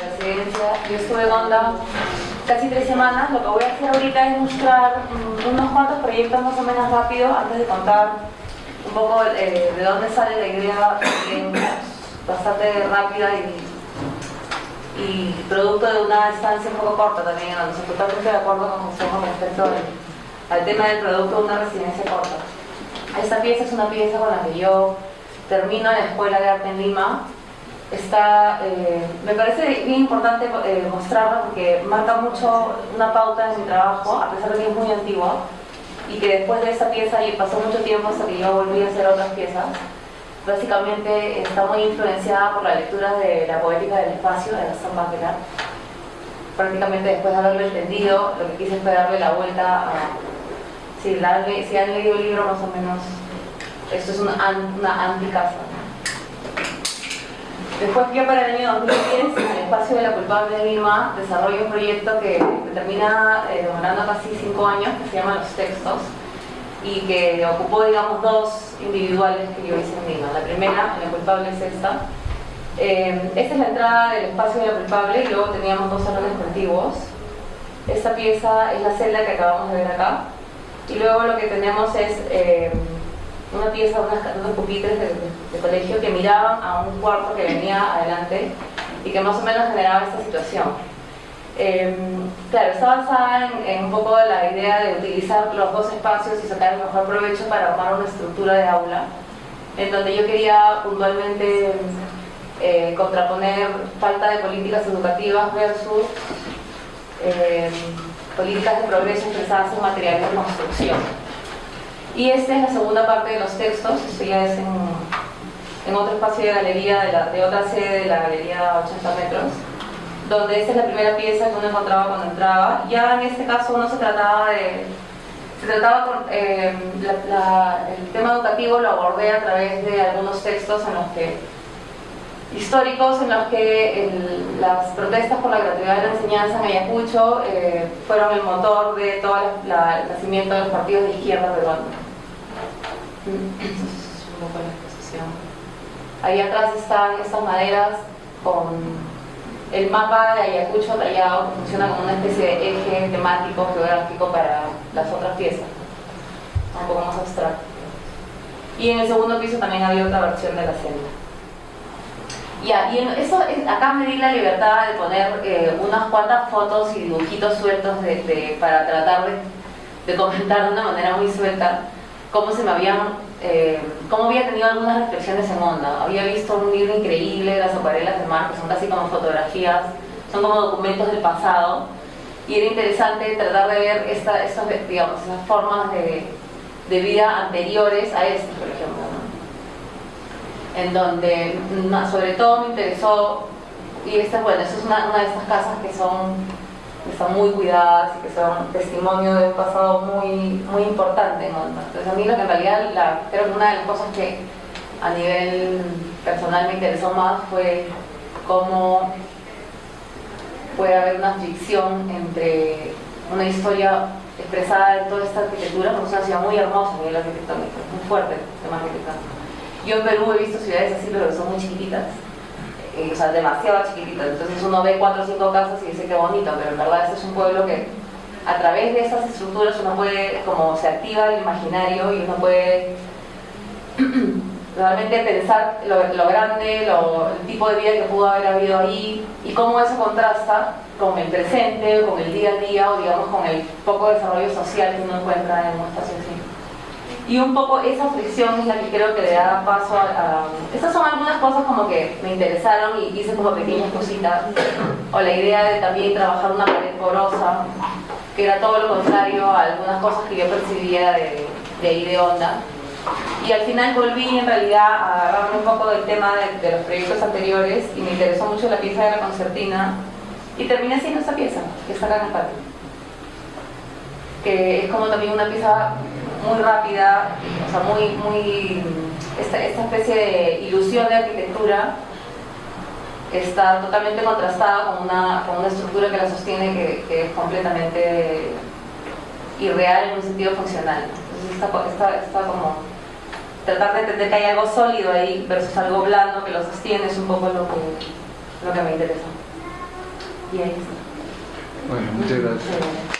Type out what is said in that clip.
residencia. Yo estuve en Onda casi tres semanas. Lo que voy a hacer ahorita es mostrar mm, unos cuantos proyectos más o menos rápido antes de contar un poco eh, de dónde sale la idea bastante rápida y, y, producto de una estancia un poco corta también, en donde totalmente de acuerdo con José con respecto al, al tema del producto de una residencia corta. Esta pieza es una pieza con la que yo termino la Escuela de Arte en Lima está, eh, me parece bien importante eh, mostrarla porque marca mucho una pauta en mi trabajo, a pesar de que es muy antigua, y que después de esa pieza pasó mucho tiempo hasta que yo volví a hacer otras piezas. Básicamente está muy influenciada por la lectura de la poética del espacio de Gaston Bachelard. Prácticamente después de haberlo entendido, lo que quise fue darle la vuelta a... Si, si han leído el libro más o menos, esto es una, una anti-casa. Después ya para el año 2010, en el espacio de la culpable de Lima, desarrollo un proyecto que termina eh, demorando casi cinco años, que se llama Los Textos, y que ocupó, digamos, dos individuales que yo hice en Lima. La primera, la culpable es esta. Eh, esta es la entrada del espacio de la culpable y luego teníamos dos salones contiguos. Esta pieza es la celda que acabamos de ver acá. Y luego lo que tenemos es... Eh, una pieza, unas, unos pupitres de, colegio que miraban a un cuarto que venía adelante y que más o menos generaba esta situación. Em, claro, está basada en, un poco la idea de utilizar los dos espacios y sacar el mejor provecho para armar una estructura de aula, en donde yo quería puntualmente eh, contraponer falta de políticas educativas versus em, políticas de progreso expresadas en materiales de construcción. Y esta es la segunda parte de los textos, esto ya es en, otro espacio de galería, de, otra sede de la galería 80 metros, donde esta es la primera pieza que uno encontraba cuando entraba. Ya en este caso no se trataba de... Se trataba con, eh, el tema educativo lo abordé a través de algunos textos en los que históricos en los que las protestas por la gratuidad de la enseñanza en Ayacucho eh, fueron el motor de todo el nacimiento de los partidos de izquierda peruanos. Ahí atrás están estas maderas con el mapa de Ayacucho tallado que funciona como una especie de eje temático, geográfico para las otras piezas, un poco más abstracto. Y en el segundo piso también había otra versión de la senda. Ya, y eso, acá me di la libertad de poner eh, unas cuantas fotos y dibujitos sueltos de, para tratar de, de comentar de una manera muy suelta cómo se me habían, eh, cómo había tenido algunas reflexiones en onda. Había visto un libro increíble, las acuarelas de mar, que son casi como fotografías, son como documentos del pasado, y era interesante tratar de ver esta, estas, digamos, esas formas de, de vida anteriores a este, por ejemplo. En donde, sobre todo, me interesó, y esta, bueno, esta es una, una de estas casas que son que están muy cuidadas y que son testimonio de un pasado muy, muy importante. Entonces a mí lo que en realidad la, creo que una de las cosas que a nivel personal me interesó más fue cómo puede haber una fricción entre una historia expresada en toda esta arquitectura, porque es una ciudad muy hermosa a nivel arquitectónico, muy fuerte el tema arquitectónico. Yo en Perú he visto ciudades así, pero que son muy chiquititas o sea, demasiado chiquitito. Entonces uno ve cuatro o cinco casas y dice que bonito, pero en verdad este es un pueblo que a través de estas estructuras uno puede, como se activa el imaginario y uno puede realmente pensar lo, grande, lo, el tipo de vida que pudo haber habido ahí y cómo eso contrasta con el presente, con el día a día o digamos con el poco desarrollo social que uno encuentra en un espacio así. Y un poco esa fricción es la que creo que le da paso a, Estas son algunas cosas como que me interesaron y hice como pequeñas cositas. O la idea de también trabajar una pared porosa, que era todo lo contrario a algunas cosas que yo percibía de, ahí de onda. Y al final volví en realidad a agarrarme un poco del tema de, los proyectos anteriores y me interesó mucho la pieza de la concertina y terminé haciendo esta pieza, que está acá en el patio. Que es como también una pieza muy rápida, o sea, muy, muy esta, esta especie de ilusión de arquitectura está totalmente contrastada con una, con una estructura que la sostiene que, que, es completamente irreal en un sentido funcional. Entonces está, está, como tratar de entender que hay algo sólido ahí versus algo blando que lo sostiene es un poco lo que, lo que me interesa. Y ahí está. Bueno, muchas gracias. Chévere.